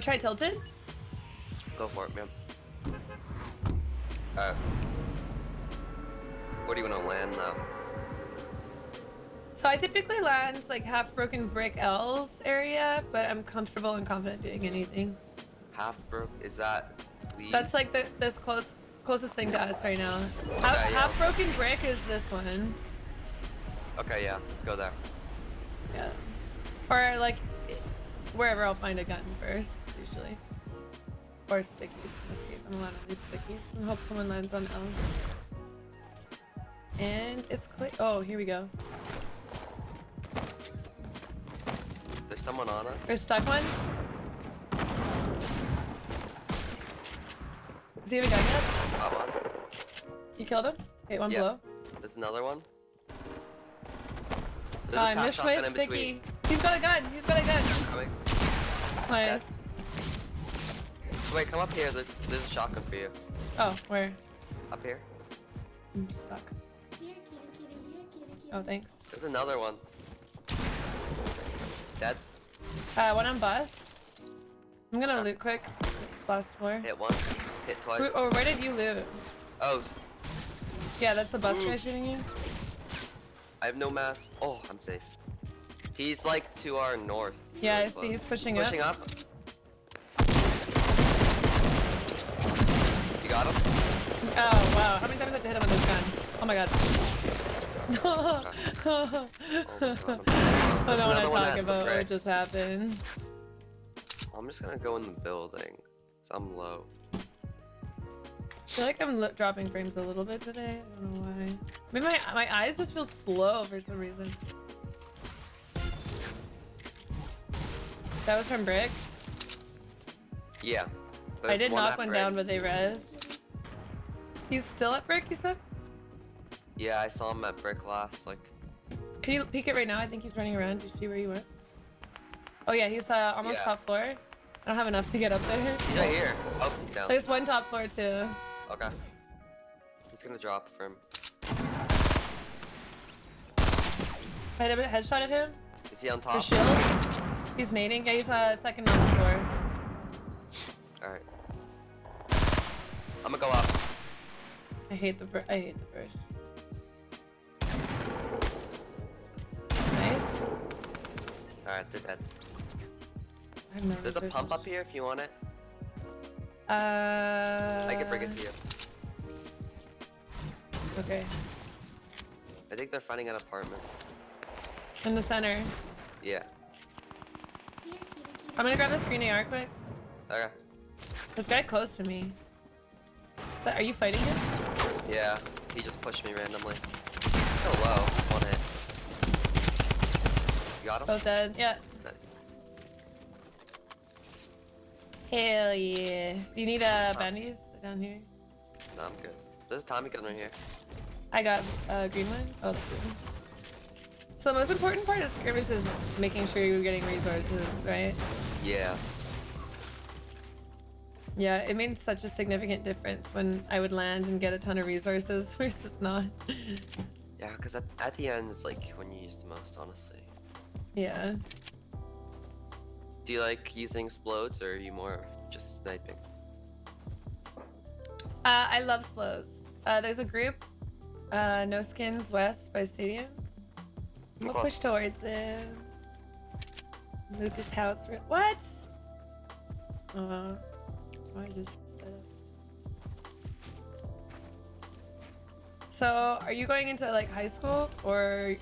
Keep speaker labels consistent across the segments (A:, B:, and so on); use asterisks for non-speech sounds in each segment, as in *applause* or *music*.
A: Want to try tilted?
B: Go for it, man. Uh, where do you want to land, though?
A: So I typically land like half broken brick L's area, but I'm comfortable and confident doing anything.
B: Half broke? Is that? These?
A: That's like the this close closest thing to us right now. Half,
B: Okay, yeah.
A: half broken brick is this one.
B: Okay, yeah. Let's go there.
A: Yeah. Or like wherever I'll find a gun first, usually. Or stickies in this case. I'm allowed to these stickies and hope someone lands on L. And it's clear. Oh, here we go.
B: There's someone on us.
A: There's stuck one. Does he have a gun yet? You killed him? Okay, one
B: Yeah.
A: below.
B: There's another one.
A: Oh,
B: There's a
A: oh,
B: I
A: missed my sticky.
B: between.
A: He's got a gun. He's got a gun. Nice.
B: Wait, come up here. There's, there's a shotgun for you.
A: Oh, where?
B: Up here.
A: I'm stuck. Oh, thanks.
B: There's another one. Dead.
A: Uh, one on bus. I'm gonna loot quick. This last floor.
B: Hit one. Hit twice.
A: Who- Oh, where did you loot?
B: Oh,
A: Yeah, that's the bus
B: Ooh.
A: guy shooting you.
B: I have no mass. Oh, I'm safe. He's like to our north.
A: Yeah, I see. He's pushing,
B: Pushing
A: up.
B: up. Got him?
A: Oh wow! How many times did I hit him with this gun? Oh my god.
B: Oh. *laughs*
A: I don't want to talk about what just happened.
B: I'm just gonna go in the building. 'cause I'm low.
A: I feel like I'm dropping frames a little bit today. I don't know why. Maybe my my eyes just feel slow for some reason. That was from Brick.
B: Yeah.
A: I did knock one
B: brick.
A: down, but they res. He's still at Brick, you said?
B: Yeah, I saw him at brick last. Like,
A: Can you peek it right now? I think he's running around. Do you see where you went? Oh yeah, he's uh, almost
B: Yeah.
A: top floor. I don't have enough to get up there.
B: he's right here. Oh, he's down.
A: There's one top floor too.
B: Okay. He's gonna drop for him.
A: I had a headshot at him.
B: Is he on top?
A: The shield. He's nading. Yeah, he's uh, second on floor.
B: Alright. I'm gonna go up.
A: I hate the I hate the burst. Nice.
B: Alright, they're dead. There's a pump up here if you want it.
A: Uh.
B: I can bring it to you.
A: Okay.
B: I think they're finding an apartment.
A: In the center.
B: Yeah.
A: I'm gonna grab the screen AR quick.
B: Okay.
A: This guy close to me. That, are you fighting him?
B: Yeah. He just pushed me randomly. So low. Just one hit. You got him?
A: Both dead. Yeah.
B: Nice.
A: Hell yeah. Do you need uh, bandies down here?
B: No, I'm good. There's a Tommy gun right here.
A: I got a uh, green one. Oh, that's green. So the most important part of skirmish is making sure you're getting resources, right?
B: Yeah.
A: Yeah, it made such a significant difference when I would land and get a ton of resources *laughs* versus not.
B: Yeah, because at, at the end is like when you use the most, honestly.
A: yeah.
B: Do you like using explodes or are you more just sniping?
A: Uh, I love explodes. Uh, there's a group, uh, No Skins West by Stadium. I'm gonna push towards him. Loot his house. What? Uh, I just. So, are you going into like high school or?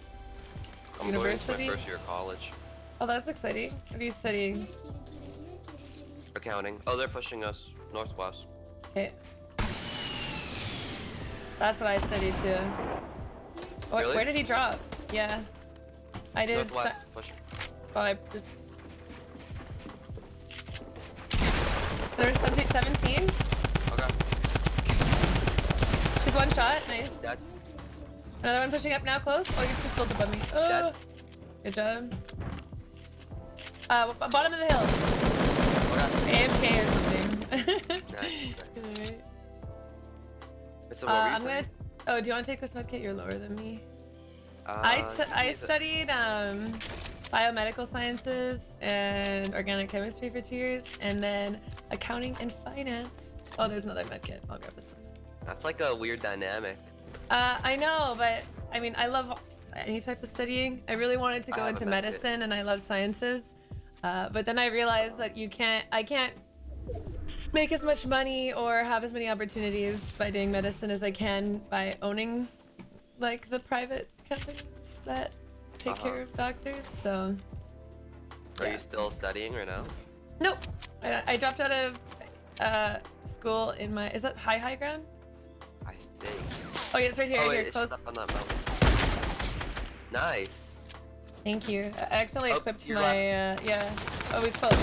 B: I'm
A: University?
B: going into my first year of college.
A: Oh, that's exciting. What are you studying?
B: Accounting. Oh, they're pushing us northwest.
A: Okay. That's what I studied too. What,
B: Really?
A: Where did he drop? Yeah. I did.
B: Northwest. Push.
A: Oh, I just. There's something 17.
B: Okay.
A: She's one shot. Nice.
B: Dead.
A: Another one pushing up now, close. Oh, you just built above me. Oh.
B: Dead.
A: Good job. Uh, bottom of the hill.
B: Okay.
A: AFK or something.
B: Nice. *laughs*
A: Alright.
B: So
A: Uh,
B: what were you
A: I'm
B: saying?
A: gonna. Oh, do you want to take this medkit? You're lower than me.
B: Uh,
A: I
B: you
A: t-
B: can
A: I studied um biomedical sciences and organic chemistry for two years, and then accounting and finance. Oh, there's another med kit. I'll grab this one.
B: That's like a weird dynamic.
A: Uh, I know, but I mean, I love any type of studying. I really wanted to go into
B: med kit.
A: medicine, and I love sciences. Uh, but then I realized that you can't. I can't make as much money or have as many opportunities by doing medicine as I can by owning like the private companies that take
B: Uh-huh.
A: care of doctors. So
B: Are
A: Yeah.
B: you still studying right now?
A: nope, I, I dropped out of uh, school in my. Is that high high ground?
B: I think.
A: Oh yeah, it's right here.
B: oh
A: right here, close.
B: up on that mountain. Nice.
A: Thank you. I accidentally
B: Oh,
A: equipped my, uh, yeah. Oh, close.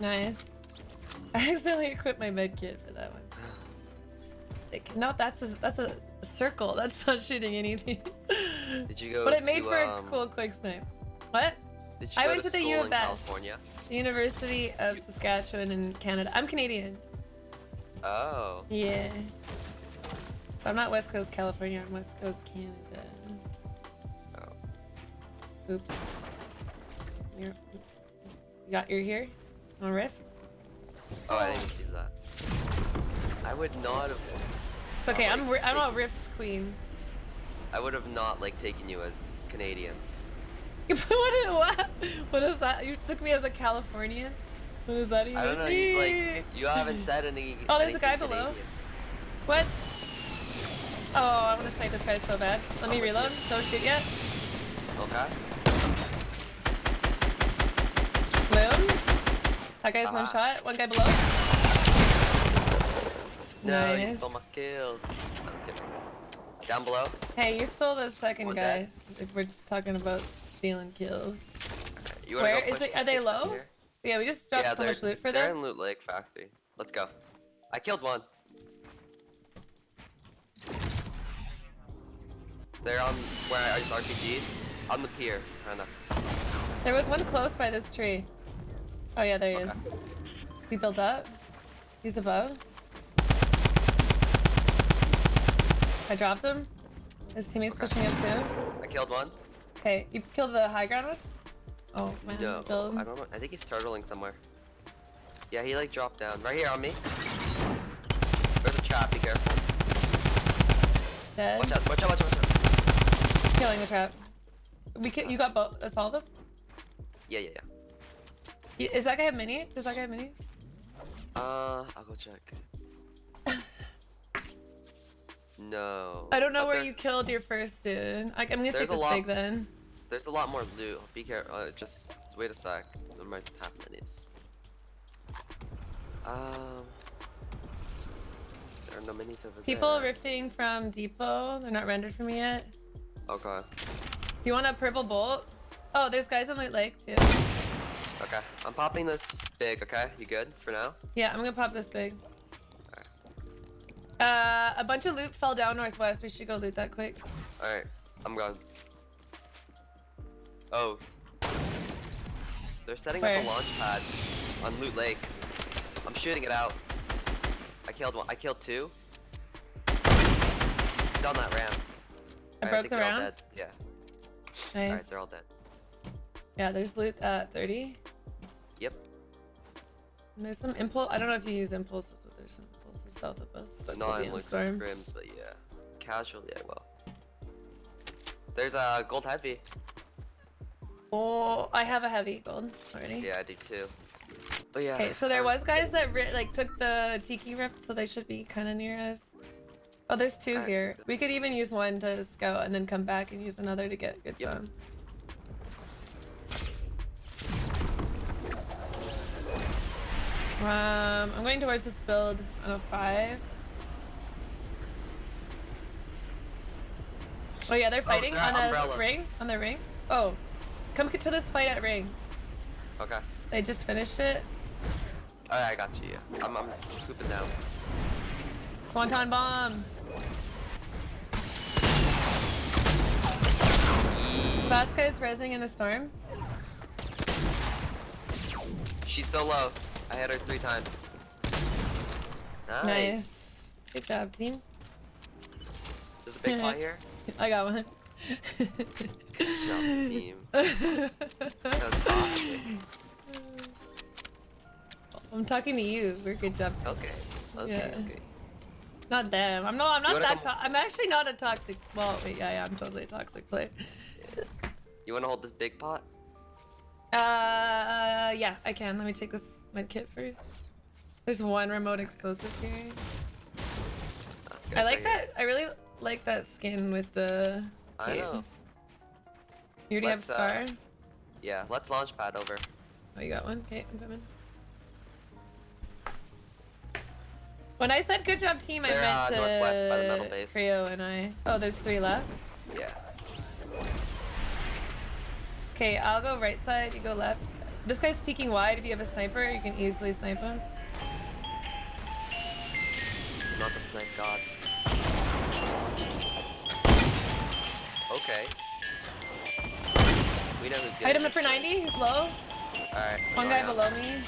A: Nice. *laughs* I accidentally equipped my med kit for that one. *gasps* Sick. No, that's a, that's a circle. That's not shooting anything. *laughs*
B: Did you go?
A: but it made
B: to,
A: for
B: um,
A: a cool quick snipe. What?
B: Did you
A: I
B: go
A: went to the U of S.
B: California?
A: The University of Saskatchewan in Canada. I'm Canadian.
B: Oh.
A: Yeah. So I'm not West Coast California. I'm West Coast Canada.
B: Oh.
A: Oops. You're, you got your here? On riff?
B: Oh, I didn't see that. I would not have.
A: It's okay. I'm I'm a rift queen.
B: I would have not like taken you as Canadian. *laughs*
A: what, what? What is that? You took me as a Californian. What does that even
B: I don't know. You, like you haven't said any.
A: Oh, there's a guy
B: anything
A: below. What? Oh, I want to snipe this guy so bad. Let me
B: I'm with
A: reload. Don't shoot yet.
B: Okay.
A: Boom. That guy's one
B: Ah.
A: shot. One guy below.
B: No,
A: nice.
B: stole my kill. Down below.
A: Hey, you stole the second
B: One
A: guy.
B: dead.
A: If we're talking about stealing kills. Where is it- are they low?
B: here?
A: Yeah, we just dropped
B: yeah,
A: so much loot for
B: they're
A: them.
B: in Loot Lake Factory. Let's go. I killed one. They're on where I used RPG. On the pier, kinda.
A: There was one close by this tree. Oh yeah, there he
B: Okay.
A: is. He built up. He's above. I dropped him. His teammate's
B: Okay.
A: pushing up too.
B: I killed one.
A: Okay, you killed the high ground one? Oh man,
B: No,
A: build.
B: I don't know. I think he's turtling somewhere. Yeah, he like dropped down. Right here on me. There's a trap, be careful.
A: Dead.
B: Watch out, watch out, watch out, watch out.
A: Killing the trap. We ki- you got both. That's all of them.
B: Yeah, yeah, yeah.
A: Is that guy have mini? Does that guy have minis?
B: Uh, I'll go check. No.
A: I don't know
B: But
A: where you killed your first dude. I- I'm gonna
B: There's
A: take
B: a
A: this
B: lot-
A: big then.
B: There's a lot more loot. Be careful. Uh, just wait a sec. There might have minis. Um. There are no minis over
A: People
B: there.
A: rifting from depot. They're not rendered for me yet.
B: Okay.
A: Do you want a purple bolt? Oh, there's guys on Loot Lake too.
B: Okay. I'm popping this big. Okay. You good for now?
A: Yeah, I'm gonna pop this big. Uh, a bunch of loot fell down northwest. We should go loot that quick.
B: All right. I'm gone. Oh. They're setting
A: Where?
B: up a launch pad on Loot Lake. I'm shooting it out. I killed one. I killed two. He's on that ramp.
A: I
B: Alright,
A: broke
B: think
A: the
B: they're
A: round.
B: Yeah.
A: Nice.
B: Alright, they're all dead.
A: Yeah, there's loot at 30.
B: Yep.
A: And there's some impulse. I don't know if you use impulses, but there's some impulses south of us. But
B: Not in
A: storm.
B: scrims, but yeah. Casually, I will. There's a gold heavy.
A: Oh, I have a heavy gold already.
B: Yeah, I do too. But yeah.
A: Okay, so there
B: um,
A: was guys that like took the tiki rift, so they should be kind of near us. Oh, there's two here. We could even use one to scout and then come back and use another to get good
B: Yep.
A: zone. Um, I'm going towards this build on a five. Oh yeah, they're fighting
B: they're
A: on the
B: umbrella.
A: ring. On the ring. Oh, come to this fight at ring.
B: Okay.
A: They just finished it.
B: Alright, I got you. Yeah. I'm, I'm swooping down.
A: Swanton bomb. Vasquez resing in the storm.
B: She's so low. I hit her three times. Nice.
A: Nice. Good job, team.
B: There's a big *laughs* pot here.
A: I got one.
B: Good job, team. *laughs* Toxic.
A: I'm talking to you. We're good job.
B: Okay. Okay.
A: Yeah.
B: Okay.
A: Not them. I'm not. I'm not that. I'm actually not a toxic. Well, wait. Yeah, yeah. I'm totally a toxic player.
B: You want to hold this big pot?
A: Uh, yeah, I can. Let me take this med kit first. There's one remote explosive here. I like that. I really like that skin with the.
B: I
A: cape.
B: know.
A: You already
B: Let's,
A: have
B: uh,
A: scar.
B: Yeah. Let's launch pad over.
A: Oh, you got one. Okay, I'm coming. When I said good job team, I
B: They're,
A: meant
B: uh,
A: to
B: northwest by the metal base.
A: Creo and I. Oh, there's three left.
B: Yeah.
A: Okay, I'll go right side. You go left. This guy's peeking wide. If you have a sniper, you can easily snipe him.
B: Not the snipe god. Okay. We know who's good.
A: Hit him for 90. He's low.
B: Alright.
A: One oh, guy below me.